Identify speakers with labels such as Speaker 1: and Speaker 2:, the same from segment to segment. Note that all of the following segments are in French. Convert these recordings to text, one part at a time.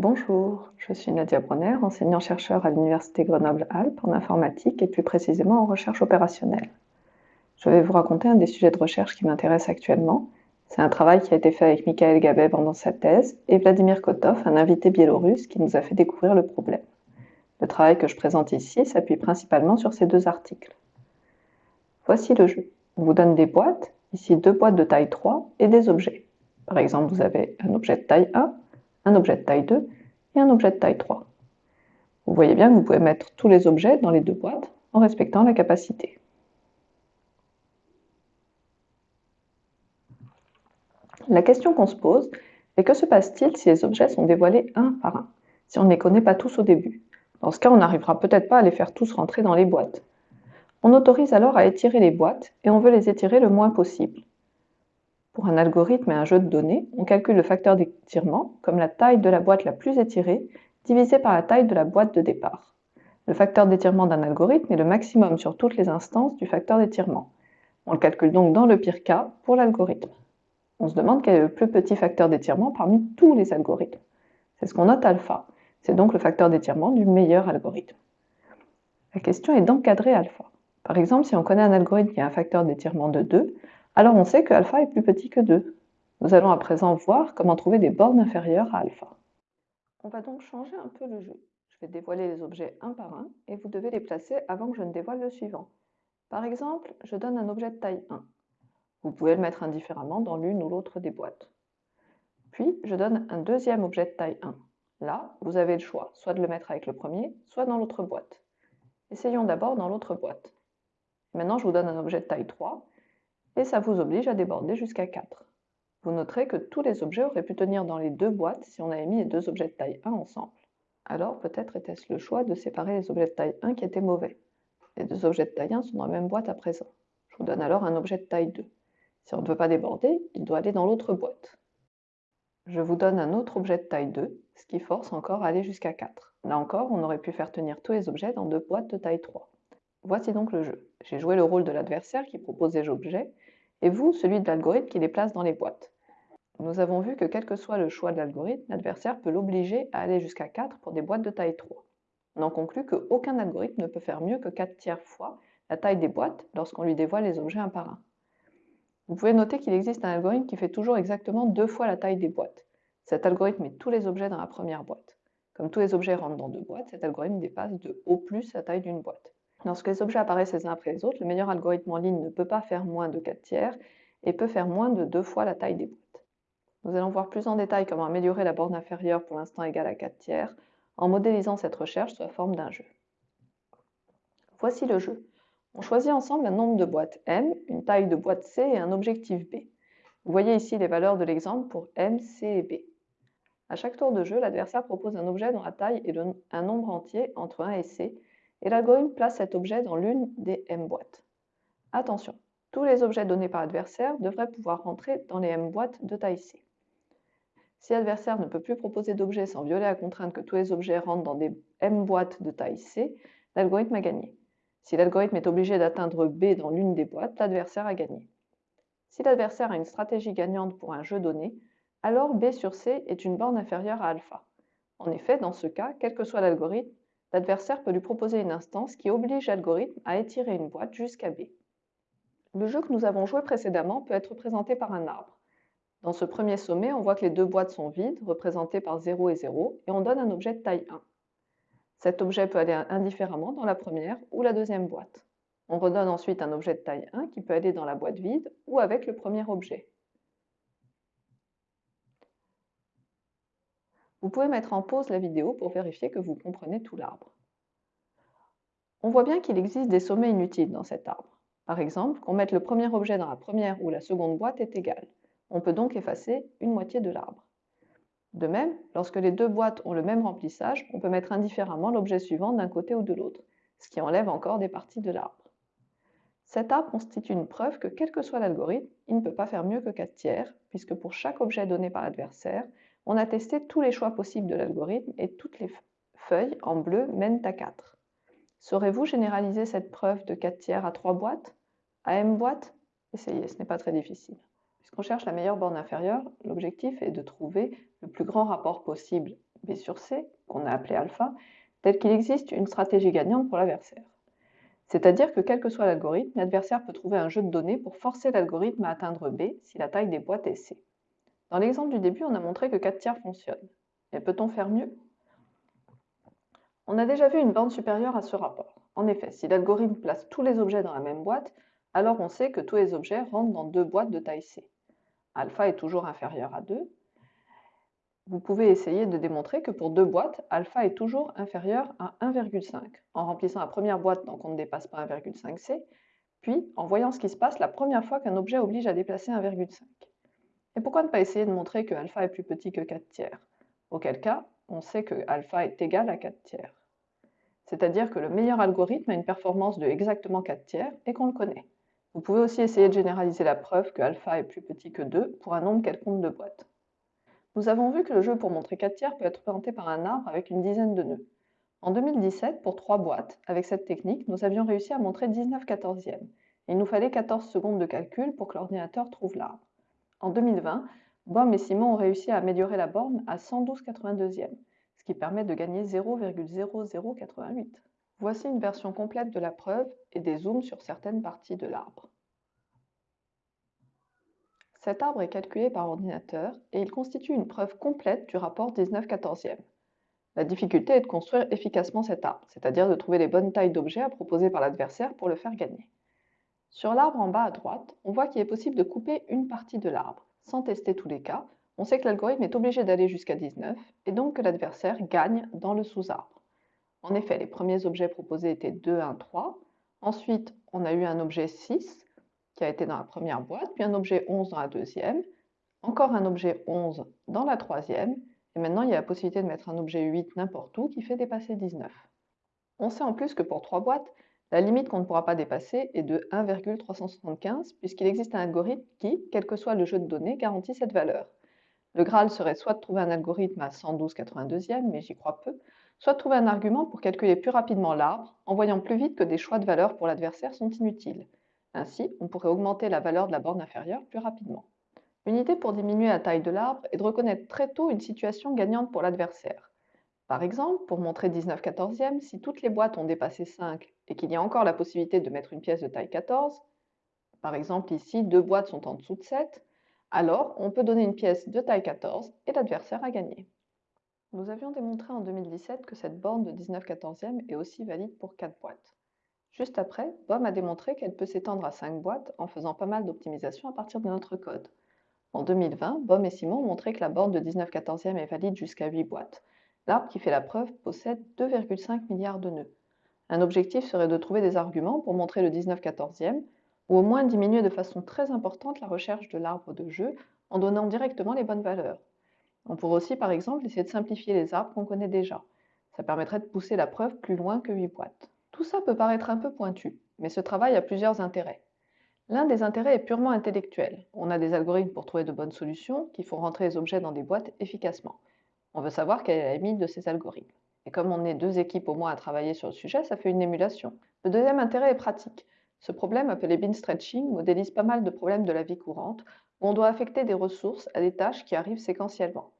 Speaker 1: Bonjour, je suis Nadia Bronner, enseignant-chercheur à l'Université Grenoble-Alpes en informatique et plus précisément en recherche opérationnelle. Je vais vous raconter un des sujets de recherche qui m'intéresse actuellement. C'est un travail qui a été fait avec Michael Gabet pendant sa thèse et Vladimir Kotov, un invité biélorusse qui nous a fait découvrir le problème. Le travail que je présente ici s'appuie principalement sur ces deux articles. Voici le jeu. On vous donne des boîtes, ici deux boîtes de taille 3 et des objets. Par exemple, vous avez un objet de taille 1 un objet de taille 2 et un objet de taille 3. Vous voyez bien que vous pouvez mettre tous les objets dans les deux boîtes en respectant la capacité. La question qu'on se pose est que se passe-t-il si les objets sont dévoilés un par un, si on ne les connaît pas tous au début? Dans ce cas, on n'arrivera peut-être pas à les faire tous rentrer dans les boîtes. On autorise alors à étirer les boîtes et on veut les étirer le moins possible. Pour un algorithme et un jeu de données, on calcule le facteur d'étirement comme la taille de la boîte la plus étirée divisée par la taille de la boîte de départ. Le facteur d'étirement d'un algorithme est le maximum sur toutes les instances du facteur d'étirement. On le calcule donc dans le pire cas pour l'algorithme. On se demande quel est le plus petit facteur d'étirement parmi tous les algorithmes. C'est ce qu'on note alpha. C'est donc le facteur d'étirement du meilleur algorithme. La question est d'encadrer alpha. Par exemple, si on connaît un algorithme qui a un facteur d'étirement de 2, alors on sait que alpha est plus petit que 2. Nous allons à présent voir comment trouver des bornes inférieures à alpha. On va donc changer un peu le jeu. Je vais dévoiler les objets un par un et vous devez les placer avant que je ne dévoile le suivant. Par exemple, je donne un objet de taille 1. Vous pouvez le mettre indifféremment dans l'une ou l'autre des boîtes. Puis, je donne un deuxième objet de taille 1. Là, vous avez le choix, soit de le mettre avec le premier, soit dans l'autre boîte. Essayons d'abord dans l'autre boîte. Maintenant, je vous donne un objet de taille 3 et ça vous oblige à déborder jusqu'à 4. Vous noterez que tous les objets auraient pu tenir dans les deux boîtes si on avait mis les deux objets de taille 1 ensemble. Alors peut-être était-ce le choix de séparer les objets de taille 1 qui étaient mauvais. Les deux objets de taille 1 sont dans la même boîte à présent. Je vous donne alors un objet de taille 2. Si on ne veut pas déborder, il doit aller dans l'autre boîte. Je vous donne un autre objet de taille 2, ce qui force encore à aller jusqu'à 4. Là encore, on aurait pu faire tenir tous les objets dans deux boîtes de taille 3. Voici donc le jeu. J'ai joué le rôle de l'adversaire qui propose des objets, et vous, celui de l'algorithme qui les place dans les boîtes. Nous avons vu que quel que soit le choix de l'algorithme, l'adversaire peut l'obliger à aller jusqu'à 4 pour des boîtes de taille 3. On en conclut qu'aucun algorithme ne peut faire mieux que 4 tiers fois la taille des boîtes lorsqu'on lui dévoile les objets un par un. Vous pouvez noter qu'il existe un algorithme qui fait toujours exactement deux fois la taille des boîtes. Cet algorithme met tous les objets dans la première boîte. Comme tous les objets rentrent dans deux boîtes, cet algorithme dépasse de haut plus la taille d'une boîte. Lorsque les objets apparaissent les uns après les autres, le meilleur algorithme en ligne ne peut pas faire moins de 4 tiers et peut faire moins de deux fois la taille des boîtes. Nous allons voir plus en détail comment améliorer la borne inférieure pour l'instant égale à 4 tiers en modélisant cette recherche sous la forme d'un jeu. Voici le jeu. On choisit ensemble un nombre de boîtes M, une taille de boîte C et un objectif B. Vous voyez ici les valeurs de l'exemple pour M, C et B. À chaque tour de jeu, l'adversaire propose un objet dont la taille est un nombre entier entre 1 et C et l'algorithme place cet objet dans l'une des M boîtes. Attention, tous les objets donnés par l'adversaire devraient pouvoir rentrer dans les M boîtes de taille C. Si l'adversaire ne peut plus proposer d'objets sans violer la contrainte que tous les objets rentrent dans des M boîtes de taille C, l'algorithme a gagné. Si l'algorithme est obligé d'atteindre B dans l'une des boîtes, l'adversaire a gagné. Si l'adversaire a une stratégie gagnante pour un jeu donné, alors B sur C est une borne inférieure à alpha. En effet, dans ce cas, quel que soit l'algorithme, L'adversaire peut lui proposer une instance qui oblige l'algorithme à étirer une boîte jusqu'à B. Le jeu que nous avons joué précédemment peut être représenté par un arbre. Dans ce premier sommet, on voit que les deux boîtes sont vides, représentées par 0 et 0, et on donne un objet de taille 1. Cet objet peut aller indifféremment dans la première ou la deuxième boîte. On redonne ensuite un objet de taille 1 qui peut aller dans la boîte vide ou avec le premier objet. Vous pouvez mettre en pause la vidéo pour vérifier que vous comprenez tout l'arbre. On voit bien qu'il existe des sommets inutiles dans cet arbre. Par exemple, qu'on mette le premier objet dans la première ou la seconde boîte est égal. On peut donc effacer une moitié de l'arbre. De même, lorsque les deux boîtes ont le même remplissage, on peut mettre indifféremment l'objet suivant d'un côté ou de l'autre, ce qui enlève encore des parties de l'arbre. Cet arbre constitue une preuve que quel que soit l'algorithme, il ne peut pas faire mieux que 4 tiers, puisque pour chaque objet donné par l'adversaire, on a testé tous les choix possibles de l'algorithme et toutes les feuilles en bleu mènent à 4. Saurez-vous généraliser cette preuve de 4 tiers à 3 boîtes À m boîtes? Essayez, ce n'est pas très difficile. Puisqu'on cherche la meilleure borne inférieure, l'objectif est de trouver le plus grand rapport possible B sur C, qu'on a appelé alpha, tel qu'il existe une stratégie gagnante pour l'adversaire. C'est-à-dire que quel que soit l'algorithme, l'adversaire peut trouver un jeu de données pour forcer l'algorithme à atteindre B si la taille des boîtes est C. Dans l'exemple du début, on a montré que 4 tiers fonctionne. Mais peut-on faire mieux? On a déjà vu une borne supérieure à ce rapport. En effet, si l'algorithme place tous les objets dans la même boîte, alors on sait que tous les objets rentrent dans deux boîtes de taille C. Alpha est toujours inférieur à 2, vous pouvez essayer de démontrer que pour deux boîtes, alpha est toujours inférieur à 1,5 en remplissant la première boîte tant qu'on ne dépasse pas 1,5c, puis en voyant ce qui se passe la première fois qu'un objet oblige à déplacer 1,5. Et pourquoi ne pas essayer de montrer que alpha est plus petit que 4 tiers? Auquel cas, on sait que alpha est égal à 4 tiers. C'est-à-dire que le meilleur algorithme a une performance de exactement 4 tiers et qu'on le connaît. Vous pouvez aussi essayer de généraliser la preuve que alpha est plus petit que 2 pour un nombre quelconque de boîtes. Nous avons vu que le jeu pour montrer 4 tiers peut être représenté par un arbre avec une dizaine de nœuds. En 2017, pour 3 boîtes, avec cette technique, nous avions réussi à montrer 19 quatorzièmes. Il nous fallait 14 secondes de calcul pour que l'ordinateur trouve l'arbre. En 2020, Bom et Simon ont réussi à améliorer la borne à 112 82e, ce qui permet de gagner 0,0088. Voici une version complète de la preuve et des zooms sur certaines parties de l'arbre. Cet arbre est calculé par ordinateur et il constitue une preuve complète du rapport 19 14 La difficulté est de construire efficacement cet arbre, c'est-à-dire de trouver les bonnes tailles d'objets à proposer par l'adversaire pour le faire gagner. Sur l'arbre en bas à droite, on voit qu'il est possible de couper une partie de l'arbre. Sans tester tous les cas, on sait que l'algorithme est obligé d'aller jusqu'à 19 et donc que l'adversaire gagne dans le sous-arbre. En effet, les premiers objets proposés étaient 2, 1, 3. Ensuite, on a eu un objet 6 qui a été dans la première boîte, puis un objet 11 dans la deuxième, encore un objet 11 dans la troisième, et maintenant il y a la possibilité de mettre un objet 8 n'importe où qui fait dépasser 19. On sait en plus que pour trois boîtes, la limite qu'on ne pourra pas dépasser est de 1,375 puisqu'il existe un algorithme qui, quel que soit le jeu de données, garantit cette valeur. Le Graal serait soit de trouver un algorithme à 112 82e, mais j'y crois peu, soit de trouver un argument pour calculer plus rapidement l'arbre en voyant plus vite que des choix de valeurs pour l'adversaire sont inutiles. Ainsi, on pourrait augmenter la valeur de la borne inférieure plus rapidement. Une idée pour diminuer la taille de l'arbre est de reconnaître très tôt une situation gagnante pour l'adversaire. Par exemple, pour montrer 19 14e, si toutes les boîtes ont dépassé 5 et qu'il y a encore la possibilité de mettre une pièce de taille 14, par exemple ici deux boîtes sont en dessous de 7, alors on peut donner une pièce de taille 14 et l'adversaire a gagné. Nous avions démontré en 2017 que cette borne de 19 14e est aussi valide pour 4 boîtes. Juste après, BOM a démontré qu'elle peut s'étendre à 5 boîtes en faisant pas mal d'optimisation à partir de notre code. En 2020, BOM et Simon ont montré que la borne de 19 14e est valide jusqu'à 8 boîtes. L'arbre qui fait la preuve possède 2,5 milliards de nœuds. Un objectif serait de trouver des arguments pour montrer le 19 14e, ou au moins diminuer de façon très importante la recherche de l'arbre de jeu en donnant directement les bonnes valeurs. On pourrait aussi, par exemple, essayer de simplifier les arbres qu'on connaît déjà. Ça permettrait de pousser la preuve plus loin que 8 boîtes. Tout ça peut paraître un peu pointu, mais ce travail a plusieurs intérêts. L'un des intérêts est purement intellectuel. On a des algorithmes pour trouver de bonnes solutions qui font rentrer les objets dans des boîtes efficacement. On veut savoir quelle est la limite de ces algorithmes. Et comme on est deux équipes au moins à travailler sur le sujet, ça fait une émulation. Le deuxième intérêt est pratique. Ce problème, appelé bin stretching, modélise pas mal de problèmes de la vie courante, où on doit affecter des ressources à des tâches qui arrivent séquentiellement.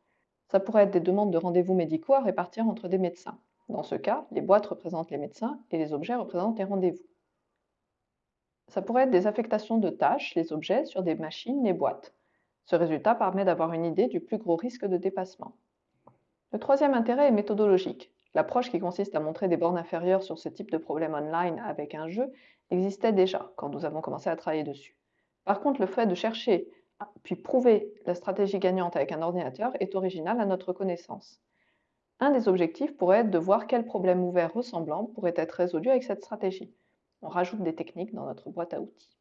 Speaker 1: Ça pourrait être des demandes de rendez-vous médicaux à répartir entre des médecins. Dans ce cas, les boîtes représentent les médecins et les objets représentent les rendez-vous. Ça pourrait être des affectations de tâches, les objets, sur des machines, les boîtes. Ce résultat permet d'avoir une idée du plus gros risque de dépassement. Le troisième intérêt est méthodologique. L'approche qui consiste à montrer des bornes inférieures sur ce type de problème online avec un jeu existait déjà quand nous avons commencé à travailler dessus. Par contre, le fait de chercher puis prouver la stratégie gagnante avec un ordinateur est original à notre connaissance. Un des objectifs pourrait être de voir quels problèmes ouverts ressemblants pourraient être résolus avec cette stratégie. On rajoute des techniques dans notre boîte à outils.